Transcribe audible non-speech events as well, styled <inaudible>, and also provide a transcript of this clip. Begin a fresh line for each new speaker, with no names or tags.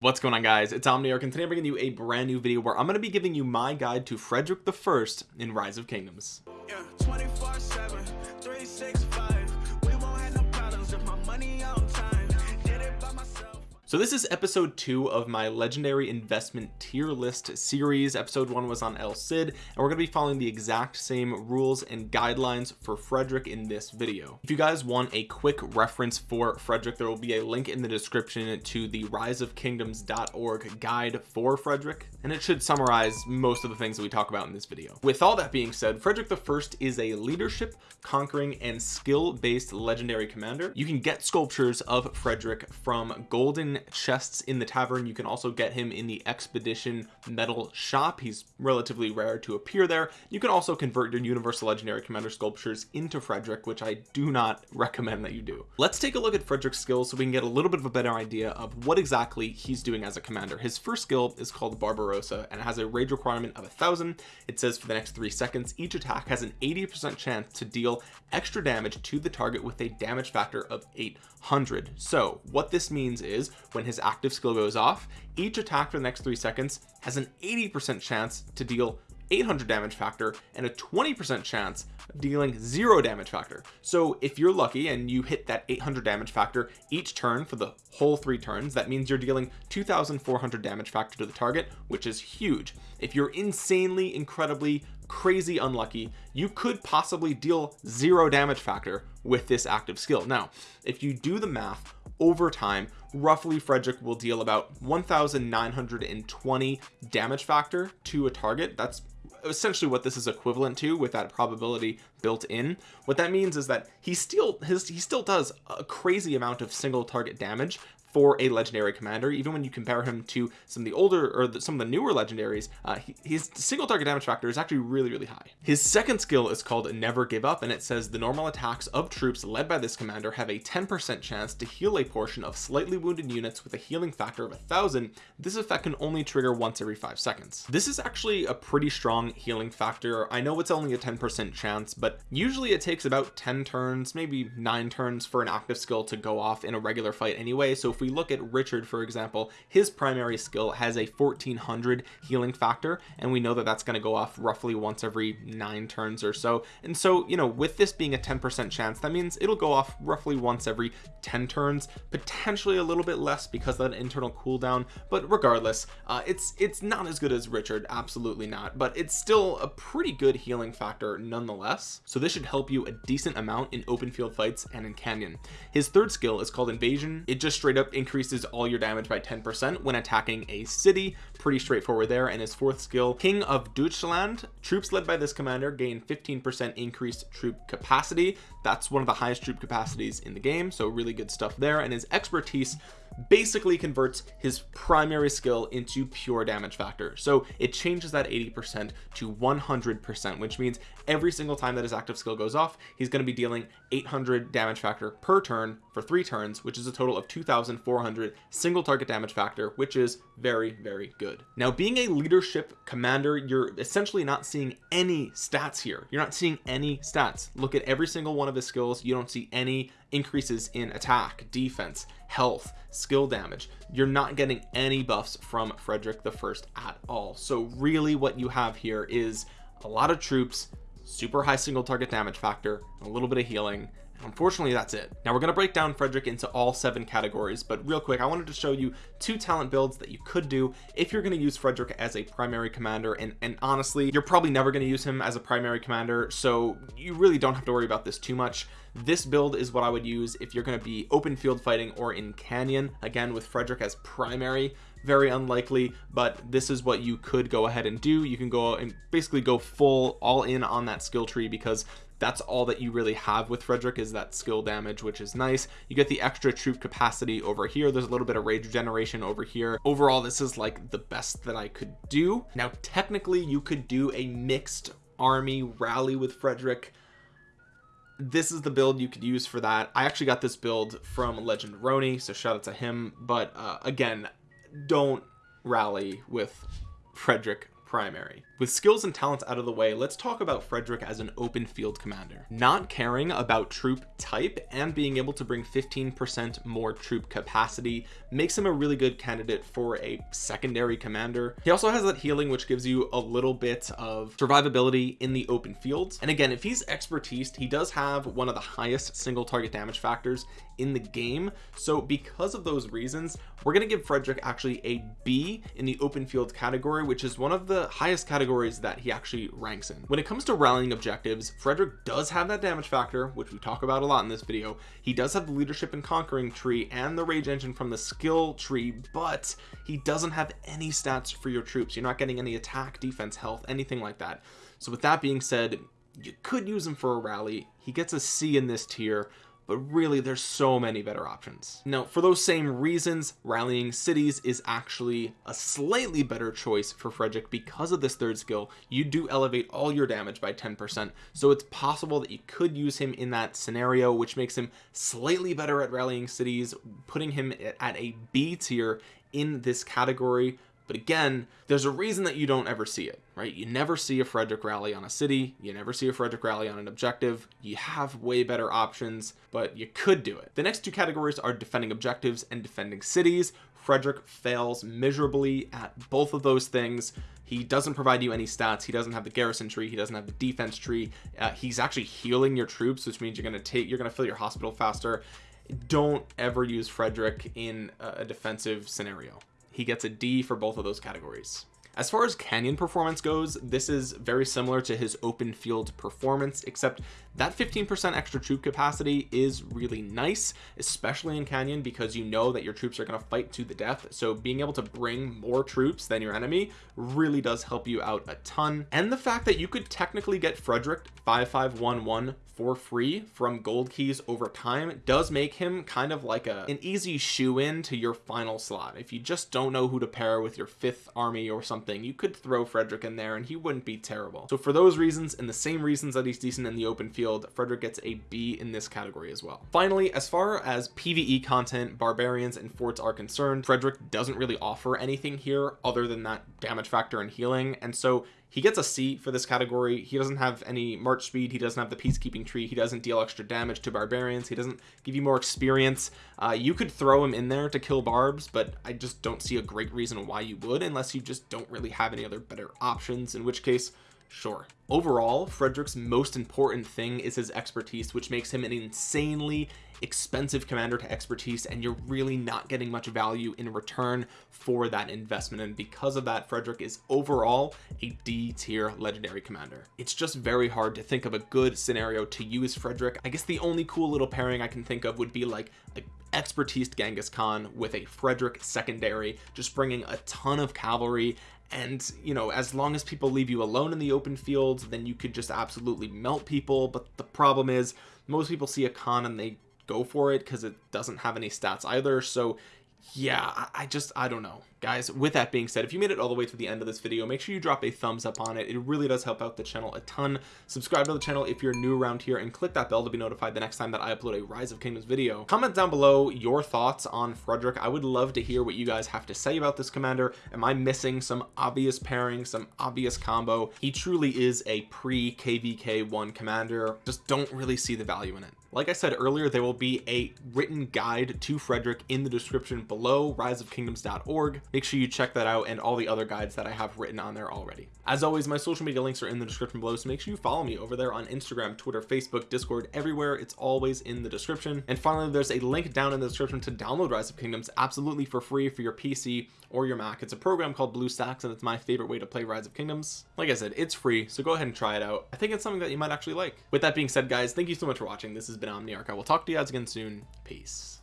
what's going on guys? It's omniarch and today i'm bringing you a brand new video where i'm going to be giving you my guide to frederick the first in rise of kingdoms. Yeah, so this is episode two of my legendary investment tier list series. Episode one was on El Cid and we're to be following the exact same rules and guidelines for Frederick in this video. If you guys want a quick reference for Frederick there will be a link in the description to the rise of kingdoms.org guide for Frederick and it should summarize most of the things that we talk about in this video. With all that being said Frederick the first is a leadership conquering and skill based legendary commander. You can get sculptures of Frederick from golden chests in the tavern. You can also get him in the expedition metal shop. He's relatively rare to appear there. You can also convert your universal legendary commander sculptures into Frederick which I do not <laughs> recommend that you do. Let's take a look at Frederick's skills so we can get a little bit of a better idea of what exactly he's doing as a commander. His first skill is called Barbarossa and has a rage requirement of a thousand. It says for the next three seconds each attack has an 80 percent chance to deal extra damage to the target with a damage factor of 800 so what this means is when his active skill goes off each attack for the next three seconds has an 80 percent chance to deal 800 damage factor and a 20 percent chance of dealing zero damage factor. So if you're lucky and you hit that 800 damage factor each turn for the whole three turns that means you're dealing 2400 damage factor to the target which is huge. If you're insanely incredibly crazy unlucky you could possibly deal zero damage factor with this active skill. Now if you do the math over time roughly Frederick will deal about 1920 damage factor to a target. That's essentially what this is equivalent to with that probability built in. What that means is that he still his he still does a crazy amount of single target damage for a legendary commander. Even when you compare him to some of the older or the, some of the newer legendaries uh, he, his single target damage factor is actually really really high. His second skill is called never give up and it says the normal attacks of troops led by this commander have a 10 percent chance to heal a portion of slightly wounded units with a healing factor of a thousand. This effect can only trigger once every five seconds. This is actually a pretty strong healing factor. I know it's only a 10 percent chance but usually it takes about 10 turns maybe nine turns for an active skill to go off in a regular fight anyway. So if we look at Richard for example his primary skill has a 1400 healing factor and we know that that's going to go off roughly once every nine turns or so. And so you know with this being a 10 percent chance that means it'll go off roughly once every 10 turns potentially a little bit less because of that internal cooldown but regardless uh, it's it's not as good as Richard absolutely not but it's still a pretty good healing factor nonetheless. So this should help you a decent amount in open field fights and in canyon. His third skill is called invasion. It just straight up increases all your damage by 10 percent when attacking a city. Pretty straightforward there. And his fourth skill king of Deutschland. Troops led by this commander gain 15 percent increased troop capacity. That's one of the highest troop capacities in the game so really good stuff there. And his expertise basically converts his primary skill into pure damage factor. So it changes that 80 percent to 100 percent which means every single time that his active skill goes off he's going to be dealing 800 damage factor per turn for three turns which is a total of 2400 single target damage factor which is very very good. Now being a leadership commander you're essentially not seeing any stats here. You're not seeing any stats. Look at every single one of his skills. You don't see any increases in attack defense health skill damage. You're not getting any buffs from Frederick the first at all. So really what you have here is a lot of troops super high single target damage factor a little bit of healing unfortunately that's it. Now we're going to break down Frederick into all seven categories but real quick I wanted to show you two talent builds that you could do if you're going to use Frederick as a primary commander and and honestly you're probably never going to use him as a primary commander so you really don't have to worry about this too much. This build is what I would use if you're going to be open field fighting or in canyon again with Frederick as primary. Very unlikely but this is what you could go ahead and do. You can go and basically go full all in on that skill tree because that's all that you really have with Frederick is that skill damage which is nice. You get the extra troop capacity over here. There's a little bit of rage generation over here. Overall this is like the best that I could do. Now technically you could do a mixed army rally with Frederick. This is the build you could use for that. I actually got this build from legend Roni so shout out to him. But uh, again don't rally with Frederick primary. With skills and talents out of the way let's talk about Frederick as an open field commander. Not caring about troop type and being able to bring 15% more troop capacity makes him a really good candidate for a secondary commander. He also has that healing which gives you a little bit of survivability in the open fields. And again if he's expertise he does have one of the highest single target damage factors in the game. So because of those reasons we're going to give Frederick actually a B in the open field category which is one of the highest categories that he actually ranks in. When it comes to rallying objectives Frederick does have that damage factor which we talk about a lot in this video. He does have the leadership and conquering tree and the rage engine from the skill tree but he doesn't have any stats for your troops. You're not getting any attack defense health anything like that. So with that being said you could use him for a rally. He gets a C in this tier but really there's so many better options. Now for those same reasons rallying cities is actually a slightly better choice for Frederick because of this third skill. You do elevate all your damage by 10% so it's possible that you could use him in that scenario which makes him slightly better at rallying cities putting him at a B tier in this category but again there's a reason that you don't ever see it right? You never see a Frederick rally on a city. You never see a Frederick rally on an objective. You have way better options but you could do it. The next two categories are defending objectives and defending cities. Frederick fails miserably at both of those things. He doesn't provide you any stats. He doesn't have the garrison tree. He doesn't have the defense tree. Uh, he's actually healing your troops which means you're going to take you're going to fill your hospital faster. Don't ever use Frederick in a defensive scenario he gets a D for both of those categories as far as canyon performance goes this is very similar to his open field performance except that 15% extra troop capacity is really nice especially in canyon because you know that your troops are going to fight to the death. So being able to bring more troops than your enemy really does help you out a ton. And the fact that you could technically get Frederick 5511 for free from gold keys over time does make him kind of like a an easy shoo in to your final slot. If you just don't know who to pair with your fifth army or something you could throw Frederick in there and he wouldn't be terrible. So for those reasons and the same reasons that he's decent in the open field Frederick gets a B in this category as well. Finally as far as PvE content barbarians and forts are concerned Frederick doesn't really offer anything here other than that damage factor and healing. And so he gets a C for this category. He doesn't have any march speed. He doesn't have the peacekeeping tree. He doesn't deal extra damage to barbarians. He doesn't give you more experience. Uh, you could throw him in there to kill barbs but I just don't see a great reason why you would unless you just don't really have any other better options in which case sure. Overall Frederick's most important thing is his expertise which makes him an insanely expensive commander to expertise and you're really not getting much value in return for that investment. And because of that Frederick is overall a D tier legendary commander. It's just very hard to think of a good scenario to use Frederick. I guess the only cool little pairing I can think of would be like a expertise Genghis Khan with a Frederick secondary just bringing a ton of cavalry. And you know as long as people leave you alone in the open fields then you could just absolutely melt people. But the problem is most people see a Khan and they go for it because it doesn't have any stats either. So yeah I just I don't know guys with that being said if you made it all the way to the end of this video make sure you drop a thumbs up on it. It really does help out the channel a ton. Subscribe to the channel if you're new around here and click that bell to be notified the next time that I upload a rise of kingdoms video. Comment down below your thoughts on Frederick. I would love to hear what you guys have to say about this commander. Am I missing some obvious pairing some obvious combo? He truly is a pre kvk one commander. Just don't really see the value in it. Like I said earlier there will be a written guide to Frederick in the description below riseofkingdoms.org make sure you check that out and all the other guides that I have written on there already. As always my social media links are in the description below so make sure you follow me over there on Instagram Twitter Facebook Discord everywhere. It's always in the description. And finally there's a link down in the description to download rise of kingdoms absolutely for free for your PC or your Mac. It's a program called BlueStacks and it's my favorite way to play rise of kingdoms. Like I said it's free so go ahead and try it out. I think it's something that you might actually like. With that being said guys thank you so much for watching. This has been Omniarch. I will talk to you guys again soon. Peace